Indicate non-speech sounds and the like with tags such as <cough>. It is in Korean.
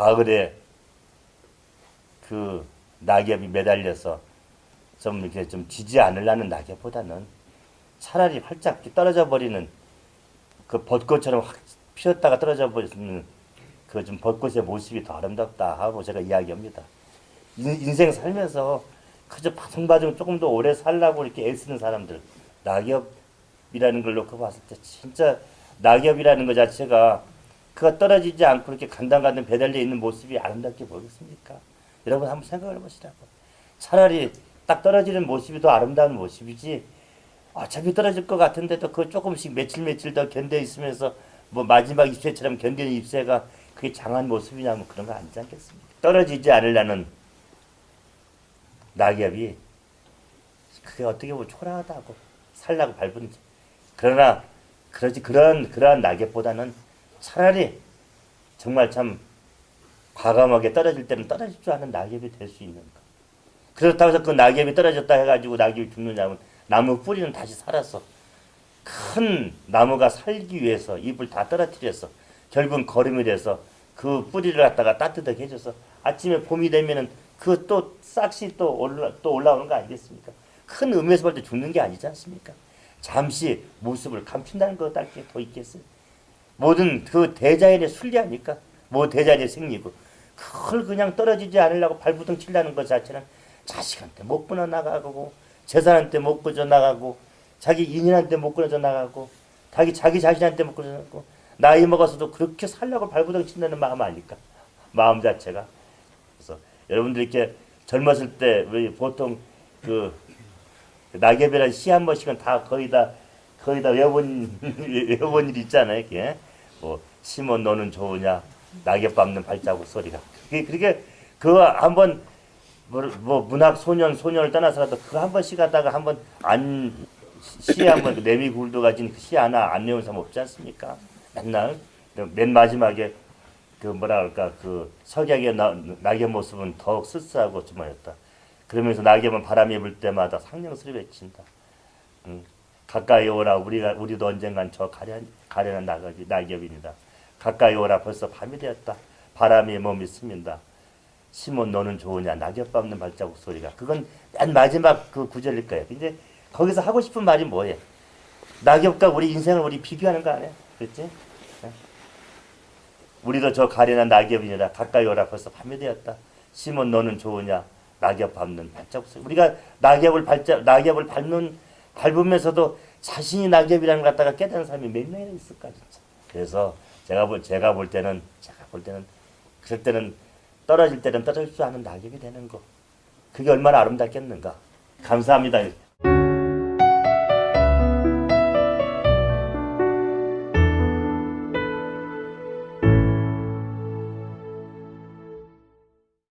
가을에 그 낙엽이 매달려서 좀 이렇게 좀 지지 않으려는 낙엽보다는 차라리 활짝 떨어져 버리는 그 벚꽃처럼 확 피었다가 떨어져 버리는 그 좀 벚꽃의 모습이 더 아름답다 하고 제가 이야기합니다. 인, 인생 살면서 그저 바둥바둥 조금 더 오래 살라고 이렇게 애쓰는 사람들 낙엽이라는 걸 놓고 봤을 때 진짜 낙엽이라는 것 자체가 그가 떨어지지 않고 이렇게 간당간당 배달려 있는 모습이 아름답게 보이겠습니까? 여러분 한번 생각을 해보시라고. 차라리 딱 떨어지는 모습이 더 아름다운 모습이지 어차피 떨어질 것 같은데도 그 조금씩 며칠 며칠 더 견뎌 있으면서 뭐 마지막 잎새처럼 견디는 잎새가 그게 장한 모습이냐면 그런 거 아니지 않겠습니까? 떨어지지 않으려는 낙엽이 그게 어떻게 보면 초라하다고 살라고 밟은지 그러나 그러지 그런 그러한 낙엽보다는 차라리 정말 참 과감하게 떨어질 때는 떨어질 줄 아는 낙엽이 될 수 있는 것. 그렇다고 해서 그 낙엽이 떨어졌다 해가지고 낙엽이 죽느냐면 나무 뿌리는 다시 살았어. 큰 나무가 살기 위해서 잎을 다 떨어뜨렸어. 결국은 거름이 돼서 그 뿌리를 갖다가 따뜻하게 해줘서 아침에 봄이 되면은 그 또 싹시 또 올라 또 올라오는 거 아니겠습니까? 큰 음에서 볼 때 죽는 게 아니지 않습니까? 잠시 모습을 감춘다는 것밖에 더 있겠어요. 모든 그 대자연의 순리아니까? 뭐 대자연의 생리고. 그걸 그냥 떨어지지 않으려고 발부둥 치려는 것 자체는 자식한테 못 끊어 나가고 재산한테 못 끊어 나가고 자기 인연한테 못 끊어져 나가고 자기 자기 자신한테 못 끊어져 나가고 나이 먹어서도 그렇게 살려고 발부둥 친다는 마음 아닐까? 마음 자체가. 그래서 여러분들 이렇게 젊었을 때 우리 보통 그 낙엽이라는 시한 번씩은 다 거의 다 거의 다 외워본 <laughs> 외워본 일 있잖아요 이게 뭐 심은 너는 좋으냐 낙엽 밟는 발자국 소리가 그게 그렇게 그거 한번 뭐, 뭐 문학 소년 소년을 떠나서라도 그거 한 번씩 하다가 한번 안 시에 한번 그 내미 굴도 가진 그 시 하나 안 외운 사람 없지 않습니까? 맨날 맨 마지막에 그 뭐라 할까 그 석약의 나, 낙엽 모습은 더욱 쓸쓸하고 주말였다. 그러면서 낙엽은 바람이 불 때마다 상냥스레 외친다. 응. 가까이 오라 우리가 우리도 언젠간 저 가련 가련한 낙엽이 낙엽입니다. 가까이 오라 벌써 밤이 되었다. 바람이 몸이 스민다. 시몬 너는 좋으냐 낙엽 밟는 발자국 소리가 그건 맨 마지막 그 구절일 거예요. 근데 거기서 하고 싶은 말이 뭐예요? 낙엽과 우리 인생을 우리 비교하는 거 아니에요? 그렇지? 네. 우리도 저 가련한 낙엽이니라 가까이 오라 벌써 밤이 되었다. 시몬 너는 좋으냐 낙엽 밟는 발자국 소리. 우리가 낙엽을 발자 낙엽을 밟는 밟으면서도 자신이 낙엽이라는 걸 갖다가 깨닫는 사람이 몇 명이나 있을까 진짜. 그래서 제가 볼 제가 볼 때는 제가 볼 때는 그럴 때는 떨어질 때는 떨어질 줄 아는 낙엽이 되는 거. 그게 얼마나 아름답겠는가. 감사합니다.